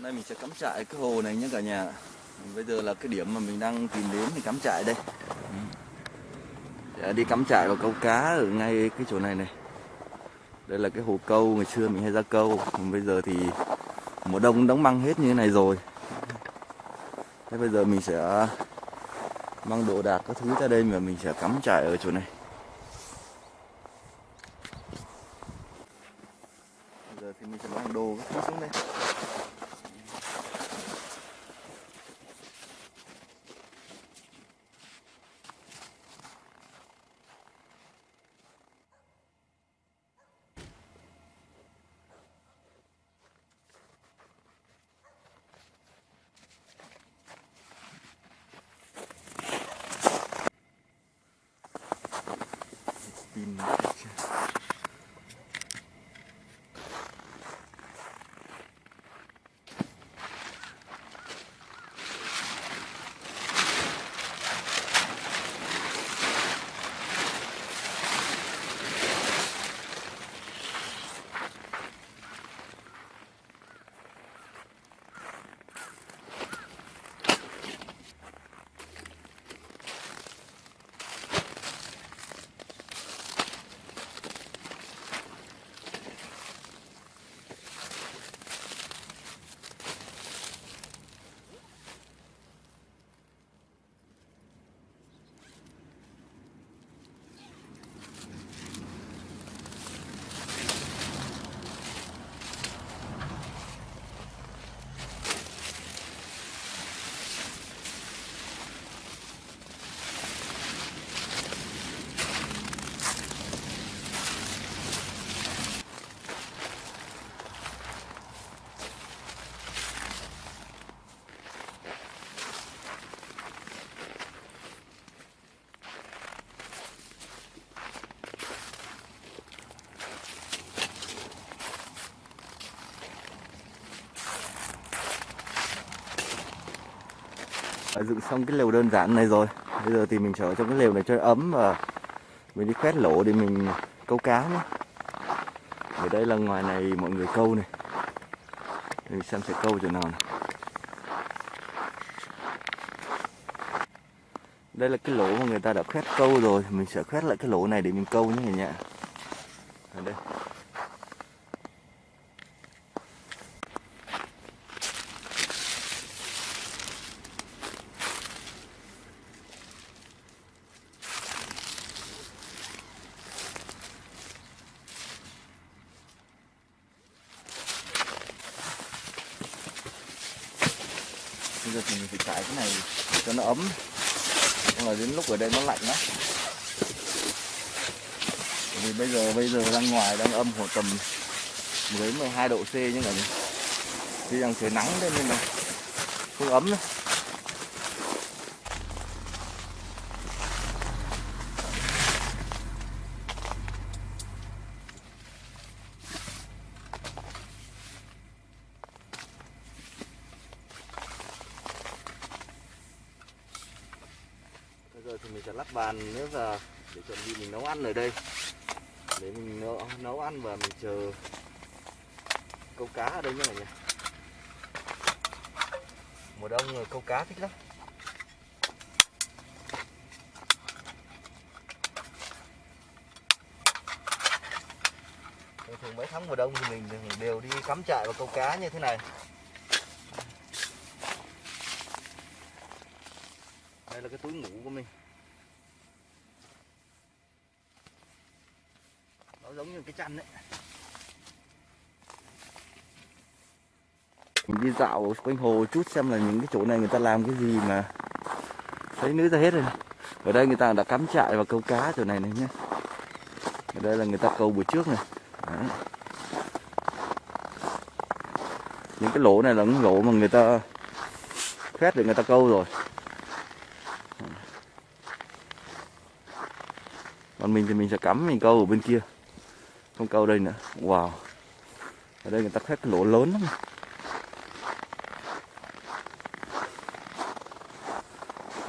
Hôm nay mình sẽ cắm trại cái hồ này nhé cả nhà. Bây giờ là cái điểm mà mình đang tìm đến thì cắm trại đây. Để đi cắm trại và câu cá ở ngay cái chỗ này này. Đây là cái hồ câu, ngày xưa mình hay ra câu. Còn Bây giờ thì mùa đông đóng băng hết như thế này rồi. Thế bây giờ mình sẽ mang đồ đạc các thứ ra đây mà mình sẽ cắm trại ở chỗ này. Green Mountain. Đã dựng xong cái lều đơn giản này rồi. Bây giờ thì mình sẽ ở trong cái lều này cho ấm và mình đi khoét lỗ để mình câu cá nhé. Ở đây là ngoài này mọi người câu này. Mình xem sẽ câu chỗ nào này. Đây là cái lỗ mà người ta đã khoét câu rồi. Mình sẽ khoét lại cái lỗ này để mình câu nhé cả nhà. Ở đây. Bây giờ thì mình phải trải cái này cho nó ấm. Không là đến lúc ở đây nó lạnh lắm Bởi vì bây giờ bây giờ đang ngoài, đang âm khoảng tầm 10 12 độ C nhưng mà Tuy rằng trời nắng lên nên là không ấm nữa. Thì mình sẽ lắp bàn nữa vào để chuẩn bị mình nấu ăn ở đây. Để mình nấu, nấu ăn và mình chờ câu cá ở đây nhé cả nhà mùa đông rồi câu cá thích lắm. Thường mấy tháng mùa đông thì mình đều đi cắm trại và câu cá như thế này. Đây là cái túi ngủ của mình nó giống như cái chăn đấy. Mình đi dạo quanh hồ chút xem là những cái chỗ này người ta làm cái gì mà thấy nữ ra hết rồi. Ở đây người ta đã cắm trại và câu cá chỗ này này nhé ở đây là người ta câu buổi trước này. Đấy. những cái lỗ này là những lỗ mà người ta khoét để người ta câu rồi. Còn mình thì mình sẽ cắm mình câu ở bên kia con câu đây nữa wow. Ở đây người ta khoét cái lỗ lớn lắm.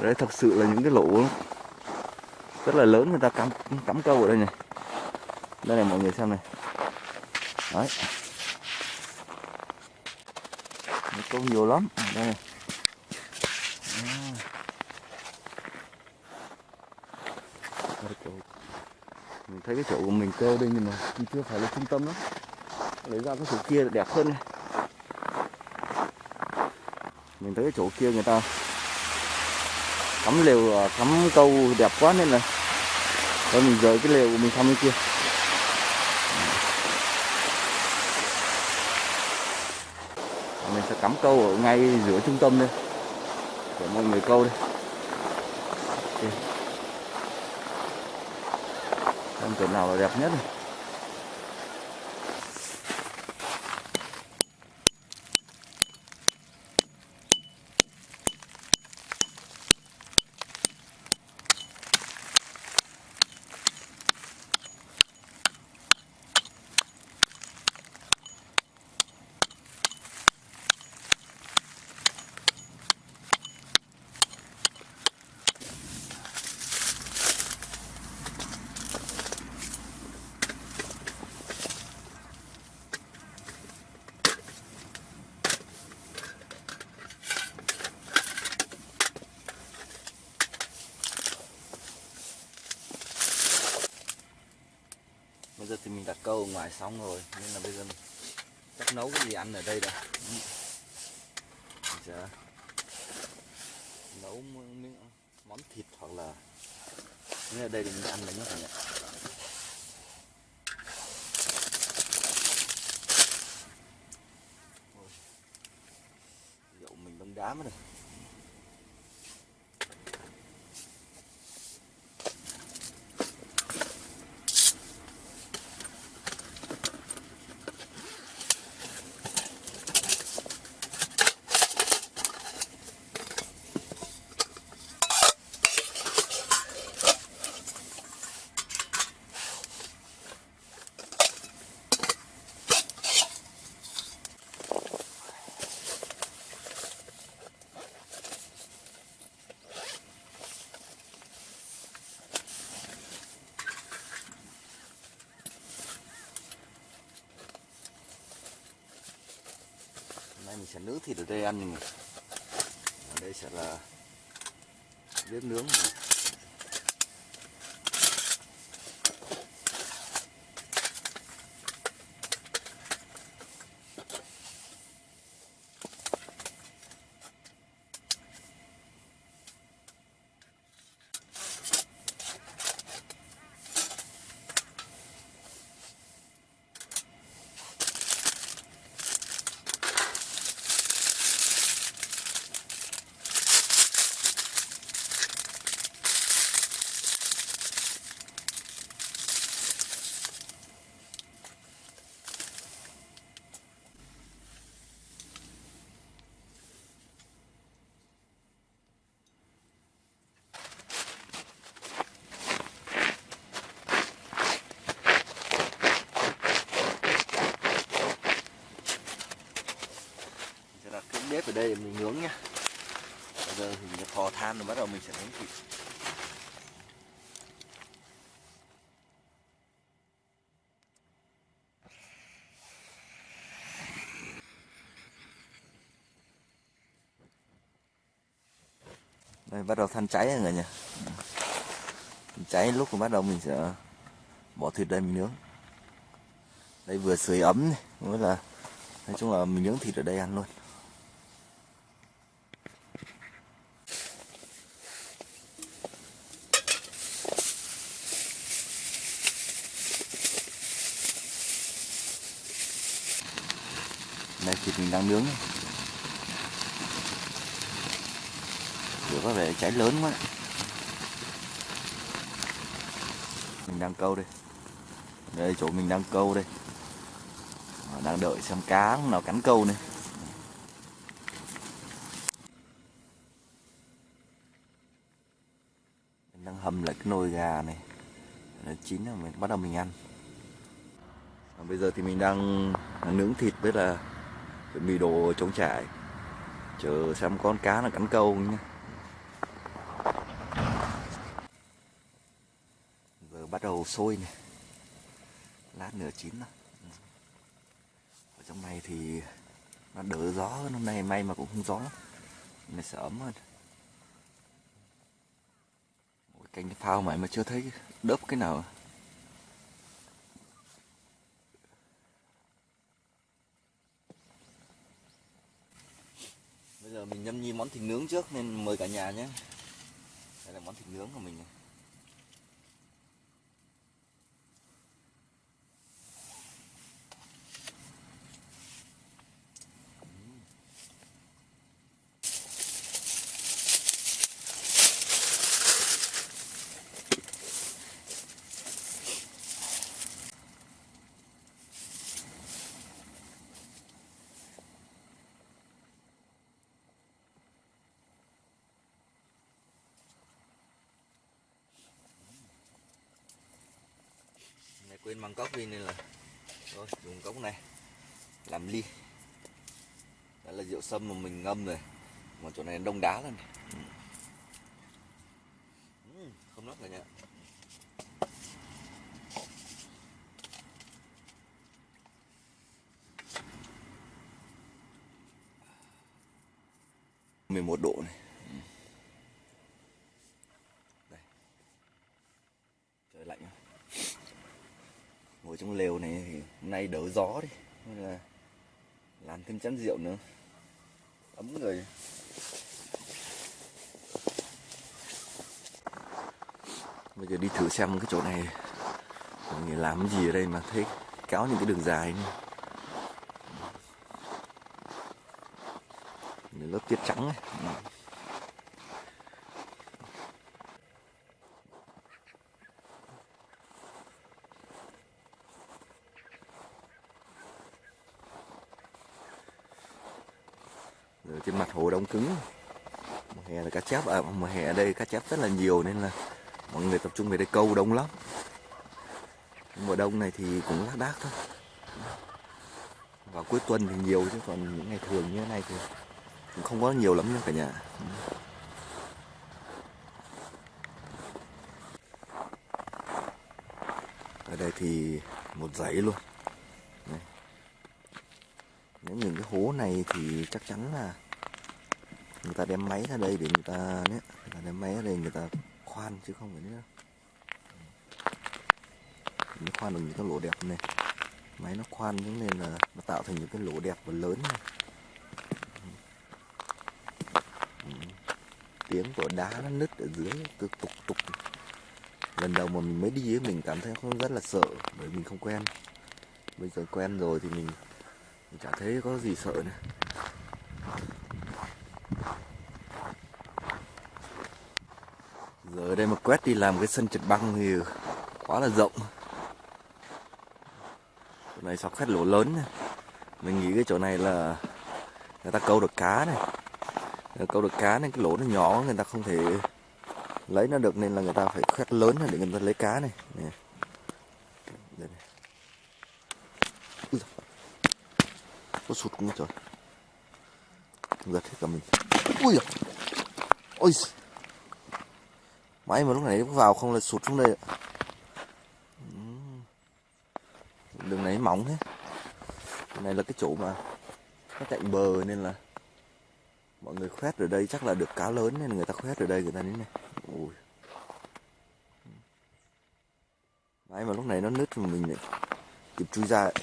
Đây thật sự là những cái lỗ rất là lớn, người ta cắm cắm câu ở đây này đây này, mọi người xem này. Đấy. Câu nhiều lắm. Đây này. À. Đây chỗ mình thấy cái chỗ của mình câu đây nhưng mà cũng chưa phải là trung tâm lắm. Lấy ra cái chỗ kia đẹp hơn này. Mình thấy cái chỗ kia người ta cắm lều à, cắm câu đẹp quá nên là thôi mình rời cái lều của mình sang bên kia. Mình sẽ cắm câu ở ngay giữa trung tâm đây, để mọi người câu đây. Con tuần nào là đẹp nhất? này câu ở ngoài xong rồi nên là bây giờ mình chắc nấu cái gì ăn ở đây đã. Giờ nấu miếng món thịt hoặc là nếu ở đây thì mình ăn đấy nhé cả nhà Ôi, mình bấm đá mất rồi. Hôm nay mình sẽ nướng thịt ở đây ăn nhưng mà ở đây sẽ là bếp nướng này. Mình sẽ đặt cái bếp ở đây để mình nướng nha bây giờ thì mình sẽ thò than rồi bắt đầu mình sẽ nướng thịt. Đây, bắt đầu than cháy rồi người nhỉ? Cháy lúc mà bắt đầu mình sẽ bỏ thịt đây mình nướng. Đây vừa sưởi ấm này, mới là nói chung là mình nướng thịt ở đây ăn luôn. Đây thịt mình đang nướng. Lửa có vẻ cháy lớn quá. Mình đang câu đây. Đây chỗ mình đang câu đây. Đang đợi xem cá nào cắn câu này. Mình đang hầm lại cái nồi gà này. Nó chín rồi mình bắt đầu mình ăn. Và bây giờ thì mình đang, đang nướng thịt với là chuẩn bị đồ chống trải. Chờ xem con cá là cắn câu nhé giờ bắt đầu sôi này lát nửa chín rồi ừ. ở trong này thì nó đỡ gió hơn. Hôm nay may mà cũng không gió. Lắm này sẽ ấm hơn. Canh phao mày mà chưa thấy đớp cái nào. Mình nhâm nhi món thịt nướng trước nên mời cả nhà nhé đây là món thịt nướng của mình này. này quên mang cốc đi nên là, thôi, dùng cốc này, làm ly. Đó là rượu sâm mà mình ngâm rồi. Mà chỗ này đông đá lên ừ, ừ. Không nốc cả nhà. mười một độ này Ừ. đây trời lạnh không? ngồi trong lều này thì hôm nay đỡ gió đi. Nên là làm thêm chén rượu nữa. Ấm người. Bây giờ đi thử xem cái chỗ này. Người làm cái gì ở đây mà thấy kéo những cái đường dài này lớp tiết trắng này trên mặt hồ đông cứng. Mùa hè là cá chép à, mùa hè ở đây cá chép rất là nhiều nên là mọi người tập trung về đây câu đông lắm. Mùa đông này thì cũng lác đác thôi. Vào cuối tuần thì nhiều chứ còn những ngày thường như thế này thì cũng không có nhiều lắm nha cả nhà. Ở đây thì một dãy luôn. Đây. nếu những cái hố này thì chắc chắn là người ta đem máy ra đây để người ta đấy người ta đem máy ra đây người ta khoan chứ không phải nữa nó khoan được những cái lỗ đẹp này. Máy nó khoan những nên là nó tạo thành những cái lỗ đẹp và lớn này. Ừ. Tiếng của đá nó nứt ở dưới cứ tục tục. Lần đầu mà mình mới đi ấy, mình cảm thấy không rất là sợ bởi mình không quen. Bây giờ quen rồi thì mình, mình chả thấy có gì sợ nữa giờ ở đây mà quét đi làm cái sân trượt băng thì quá là rộng. Chỗ này sọc khét lỗ lớn này. mình nghĩ cái chỗ này là người ta câu được cá này. Người câu được cá nên cái lỗ nó nhỏ, người ta không thể lấy nó được nên là người ta phải khoét lớn để người ta lấy cá này. Nè. Đây này. Có sụt không trời giật hết cả mình. Ui ôi Máy mà lúc này nó vào không là sụt xuống đây ạ. Đường này mỏng thế. Đường này là cái chỗ mà nó cạnh bờ nên là mọi người khoét ở đây chắc là được cá lớn nên người ta khoét ở đây người ta đến này. Ui. Máy mà lúc này nó nứt mình lại kịp chui ra ấy.